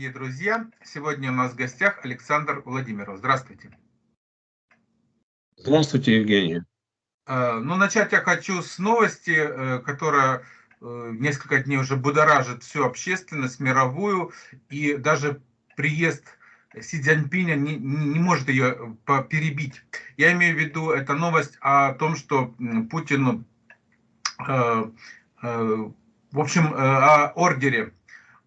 дорогие друзья! Сегодня у нас в гостях Александр Владимиров. Здравствуйте. Здравствуйте, Евгений. Э, ну, начать я хочу с новости, э, которая э, несколько дней уже будоражит всю общественность мировую, и даже приезд Си Цзяньпиня не, не может ее перебить. Я имею в виду, это новость о том, что Путин, в общем, о ордере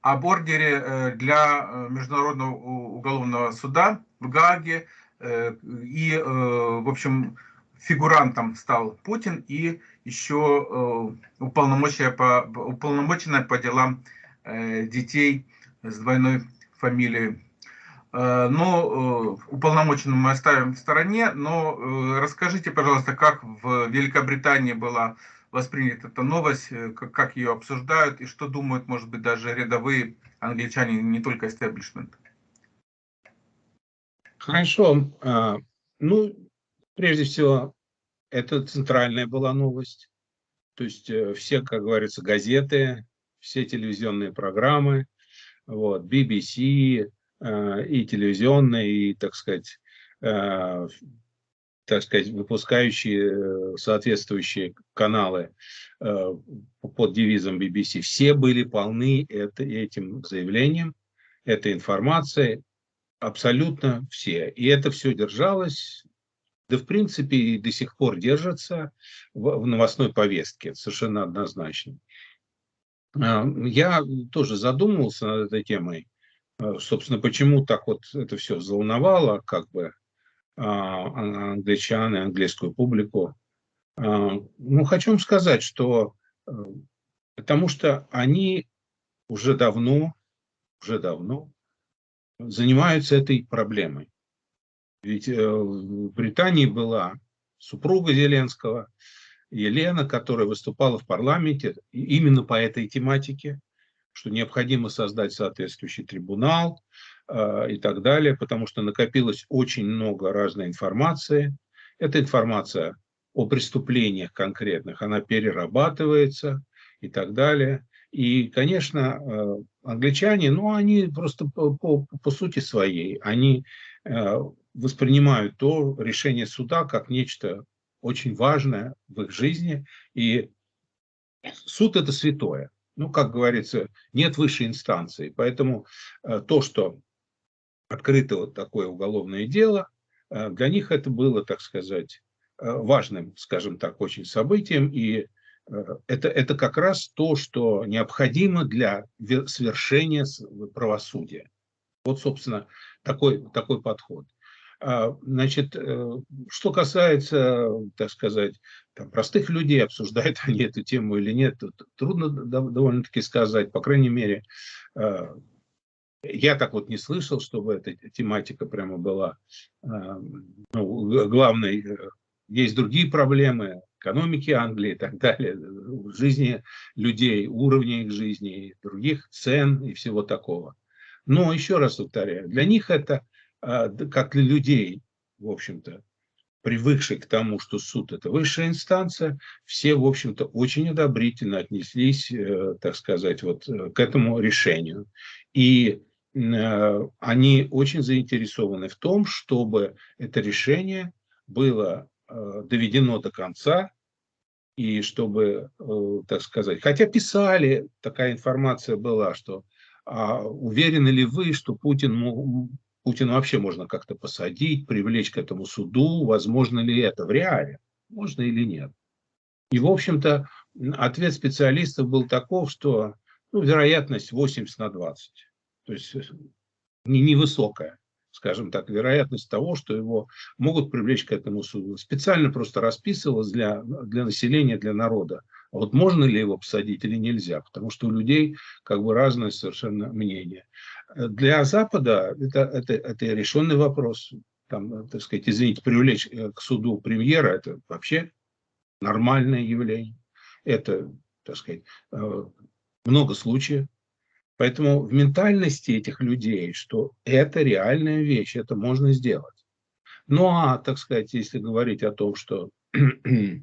об ордере э, для э, Международного уголовного суда в Гааге. Э, и, в общем, фигурантом стал Путин и еще уполномоченная по, уполномоченная по делам детей с двойной фамилией. Но уполномоченную мы оставим в стороне, но расскажите, пожалуйста, как в Великобритании была воспринята эта новость, э, как, как ее обсуждают и что думают, может быть, даже рядовые англичане, не только истеблишмент. Хорошо. А, ну, прежде всего, это центральная была новость. То есть э, все, как говорится, газеты, все телевизионные программы, вот, BBC э, и телевизионные, и, так сказать, так сказать, выпускающие э, соответствующие каналы э, под девизом BBC, все были полны это, этим заявлением, этой информацией, абсолютно все. И это все держалось, да в принципе и до сих пор держится в, в новостной повестке, совершенно однозначно. А, я тоже задумывался над этой темой, э, собственно, почему так вот это все взволновало, как бы, англичан и английскую публику. А, ну, хочу вам сказать, что э, потому что они уже давно, уже давно занимаются этой проблемой. Ведь э, в Британии была супруга Зеленского, Елена, которая выступала в парламенте именно по этой тематике, что необходимо создать соответствующий трибунал, а, и так далее, потому что накопилось очень много разной информации. Эта информация о преступлениях конкретных, она перерабатывается и так далее. И, конечно, а, англичане, ну, они просто по, по, по сути своей, они а, воспринимают то решение суда как нечто очень важное в их жизни. И суд – это святое. Ну, как говорится, нет высшей инстанции. Поэтому то, что открыто вот такое уголовное дело. Э, для них это было, так сказать, э, важным, скажем так, очень событием. И э, это, это как раз то, что необходимо для свершения правосудия. Вот, собственно, такой, такой подход. А, значит, что касается, так сказать, там, простых людей, обсуждают они эту тему или нет, трудно довольно-таки сказать. По крайней мере, я так вот не слышал, чтобы эта тематика прямо была э, ну, главной. Э, есть другие проблемы экономики Англии и так далее, жизни людей, уровня их жизни, других цен и всего такого. Но еще раз повторяю, для них это, э, как для людей, в общем-то, привыкших к тому, что суд – это высшая инстанция, все, в общем-то, очень одобрительно отнеслись, так сказать, вот к этому решению. И Э, они очень заинтересованы в том, чтобы это решение было э, доведено до конца, и чтобы, э, так сказать, хотя писали, такая информация была, что а уверены ли вы, что Путин, Путин вообще можно как-то посадить, привлечь к этому суду, возможно ли это в реале, можно или нет. И, в общем-то, ответ специалистов был таков, что ну, вероятность 80 на 20. То есть э, не, невысокая, скажем так, вероятность того, что его могут привлечь к этому суду. Специально просто расписывалось для, для населения, для народа. А вот можно ли его посадить или нельзя, потому что у людей как бы разное совершенно мнение. Для Запада это, это, это решенный вопрос. Там, так сказать, извините, привлечь э, к суду премьера – это вообще нормальное явление. Это, так сказать, э, много случаев. Поэтому в ментальности этих людей, что это реальная вещь, это можно сделать. Ну а, так сказать, если говорить о том, что, э,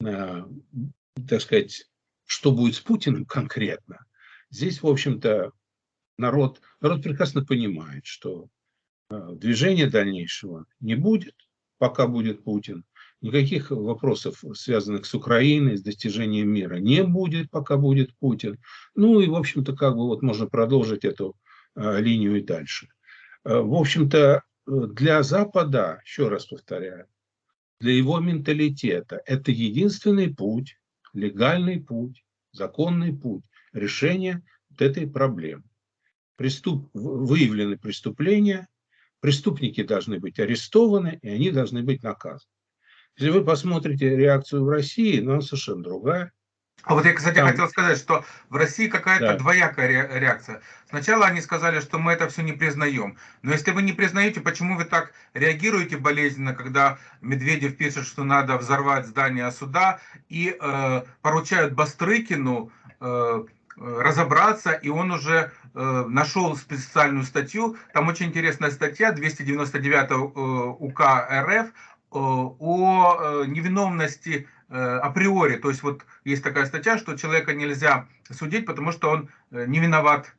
так сказать, что будет с Путиным конкретно, здесь, в общем-то, народ, народ прекрасно понимает, что э, движения дальнейшего не будет, пока будет Путин. Никаких вопросов, связанных с Украиной, с достижением мира, не будет, пока будет Путин. Ну и, в общем-то, как бы вот можно продолжить эту э, линию и дальше. Э, в общем-то, для Запада, еще раз повторяю, для его менталитета это единственный путь, легальный путь, законный путь решения вот этой проблемы. Преступ, выявлены преступления, преступники должны быть арестованы, и они должны быть наказаны. Если вы посмотрите реакцию в России, она совершенно другая. А вот я, кстати, Там... хотел сказать, что в России какая-то да. двоякая реакция. Сначала они сказали, что мы это все не признаем. Но если вы не признаете, почему вы так реагируете болезненно, когда Медведев пишет, что надо взорвать здание суда, и э, поручают Бастрыкину э, разобраться, и он уже э, нашел специальную статью. Там очень интересная статья, 299 э, УК РФ, о э, невиновности Э, априори. То есть вот есть такая статья, что человека нельзя судить, потому что он э, не виноват,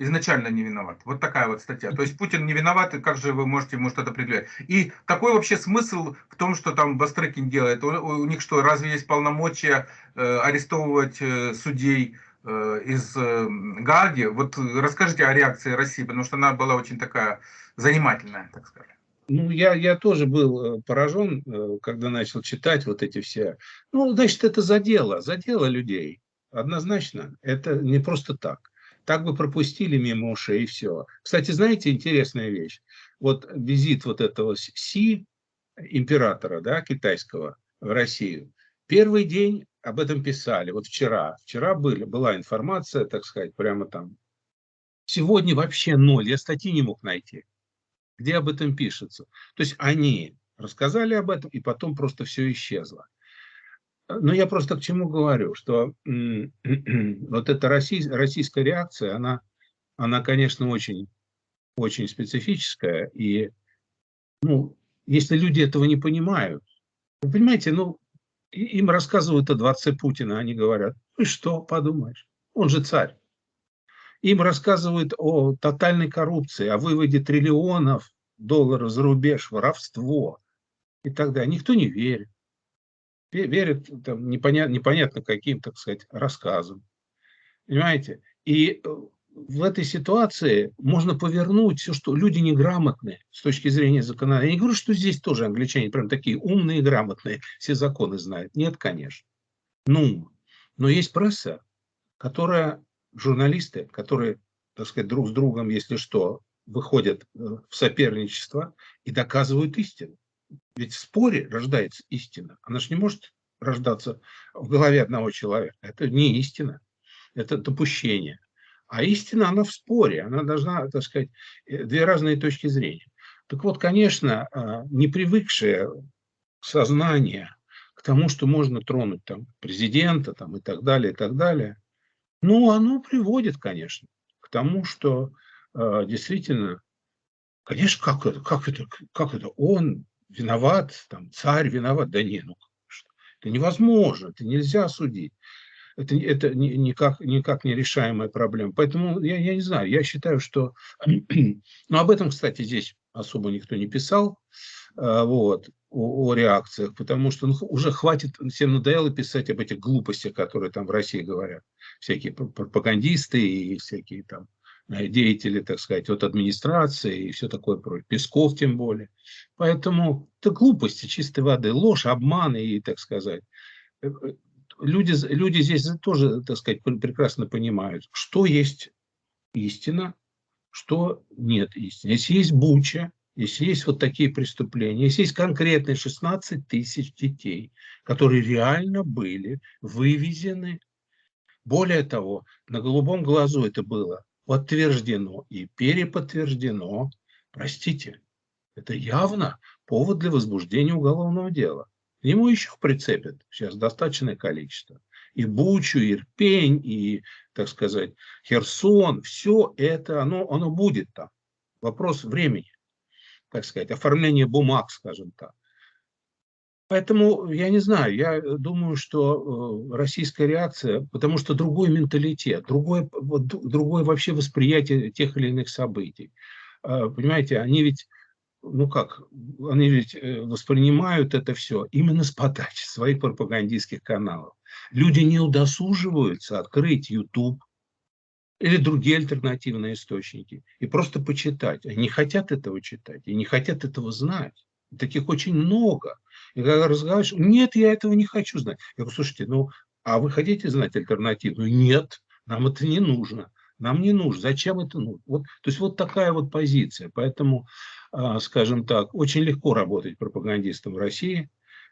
изначально не виноват. Вот такая вот статья. То есть Путин не виноват, и как же вы можете ему что-то предъявлять? И какой вообще смысл в том, что там Бастрыкин делает? У, них что, разве есть полномочия э, арестовывать э, судей э, из э? Вот расскажите о реакции России, потому что она была очень такая занимательная, так сказать. Ну, я, я тоже был э, поражен, э, когда начал читать вот эти все. Ну, значит, это задело, задело людей. Однозначно. Это не просто так. Так бы пропустили мимо ушей и все. Кстати, знаете, интересная вещь. Вот визит вот этого Си, императора, да, китайского, в Россию. Первый день об этом писали. Вот вчера. Вчера были, была информация, так сказать, прямо там. Сегодня вообще ноль. Я статьи не мог найти где об этом пишется. То есть они рассказали об этом, и потом просто все исчезло. Но я просто к чему говорю, что вот эта российская реакция, она, она конечно, очень, очень специфическая. И ну, если люди этого не понимают, вы понимаете, ну, им рассказывают о дворце Путина, они говорят, ну что, подумаешь, он же царь. Им рассказывают о тотальной коррупции, о выводе триллионов долларов за рубеж, воровство и так далее. Никто не верит. Верит там, непонятно, непонятно каким, так сказать, рассказам. Понимаете? И э, в этой ситуации можно повернуть все, что люди неграмотные с точки зрения закона. Я не говорю, что здесь тоже англичане прям такие умные, грамотные, все законы знают. Нет, конечно. Ну, но есть пресса, которая журналисты, которые, так сказать, друг с другом, если что, выходят э, в соперничество и доказывают истину. Ведь в споре рождается истина. Она же не может рождаться в голове одного человека. Это не истина, это допущение. А истина, она в споре, она должна, так сказать, э, две разные точки зрения. Так вот, конечно, а, не привыкшее сознание к тому, что можно тронуть там президента там, и так далее, и так далее, ну, оно приводит, конечно, к тому, что э, действительно, конечно, как это, как это, как это, он виноват, там, царь виноват, да не, ну, это невозможно, это нельзя судить. Это, это никак, никак не решаемая проблема. Поэтому я, я не знаю, я считаю, что... Ну, об этом, кстати, здесь особо никто не писал. Э, вот о, о реакциях, потому что ну, уже хватит, всем надоело писать об этих глупостях, которые там в России говорят. Всякие пропагандисты и всякие там э, деятели, так сказать, от администрации и все такое прочее. Песков тем более. Поэтому это глупости чистой воды, ложь, обман и, так сказать. Э, люди, люди здесь тоже, так сказать, прекрасно понимают, что есть истина, что нет истины. Если есть буча, если есть вот такие преступления, если есть конкретные 16 тысяч детей, которые реально были вывезены, более того, на голубом глазу это было подтверждено и переподтверждено, простите, это явно повод для возбуждения уголовного дела. К нему еще прицепят сейчас достаточное количество. И Бучу, и Ирпень, и, так сказать, Херсон, все это, оно, оно будет там. Вопрос времени так сказать, оформление бумаг, скажем так. Поэтому я не знаю, я думаю, что э, российская реакция, потому что другой менталитет, другое, другое вообще восприятие тех или иных событий. А, понимаете, они ведь, ну как, они ведь э, воспринимают это все именно с подачи своих пропагандистских каналов. Люди не удосуживаются открыть YouTube или другие альтернативные источники и просто почитать. Они хотят этого читать и не хотят этого знать. Таких очень много. И когда разговариваешь, нет, я этого не хочу знать. Я говорю, слушайте, ну, а вы хотите знать альтернативную? Нет, нам это не нужно. Нам не нужно. Зачем это нужно? Вот, то есть вот такая вот позиция. Поэтому, а, скажем так, очень легко работать пропагандистом в России.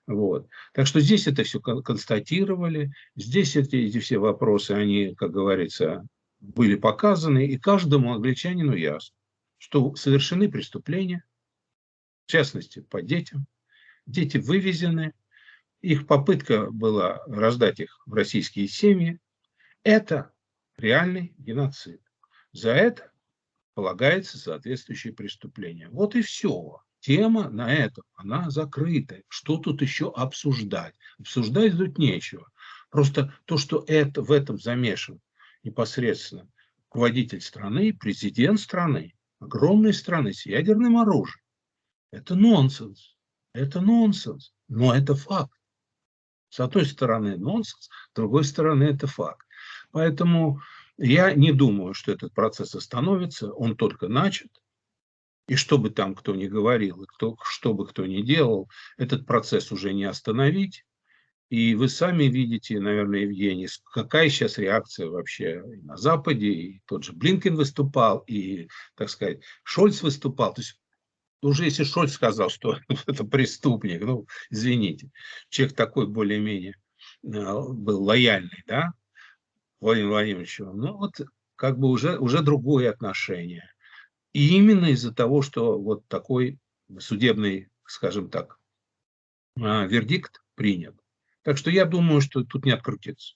Вот. Так что здесь это все констатировали, здесь эти, эти все вопросы, они, как говорится, были показаны, и каждому англичанину ясно, что совершены преступления, в частности, по детям. Дети вывезены, их попытка была раздать их в российские семьи. Это реальный геноцид. За это полагается соответствующее преступление. Вот и все. Тема на этом, она закрыта. Что тут еще обсуждать? Обсуждать тут нечего. Просто то, что это, в этом замешан непосредственно руководитель страны, президент страны, огромной страны с ядерным оружием, это нонсенс. Это нонсенс. Но это факт. С одной стороны нонсенс, с другой стороны это факт. Поэтому я не думаю, что этот процесс остановится. Он только начат. И что бы там кто ни говорил, и кто, что бы кто ни делал, этот процесс уже не остановить. И вы сами видите, наверное, Евгений, какая сейчас реакция вообще на Западе. И тот же Блинкен выступал, и, так сказать, Шольц выступал. То есть уже если Шольц сказал, что это преступник, ну, извините, человек такой более-менее э, был лояльный, да, Владимир Владимирович, ну вот как бы уже, уже другое отношение. И именно из-за того, что вот такой судебный, скажем так, а, вердикт принят. Так что я думаю, что тут не открутится.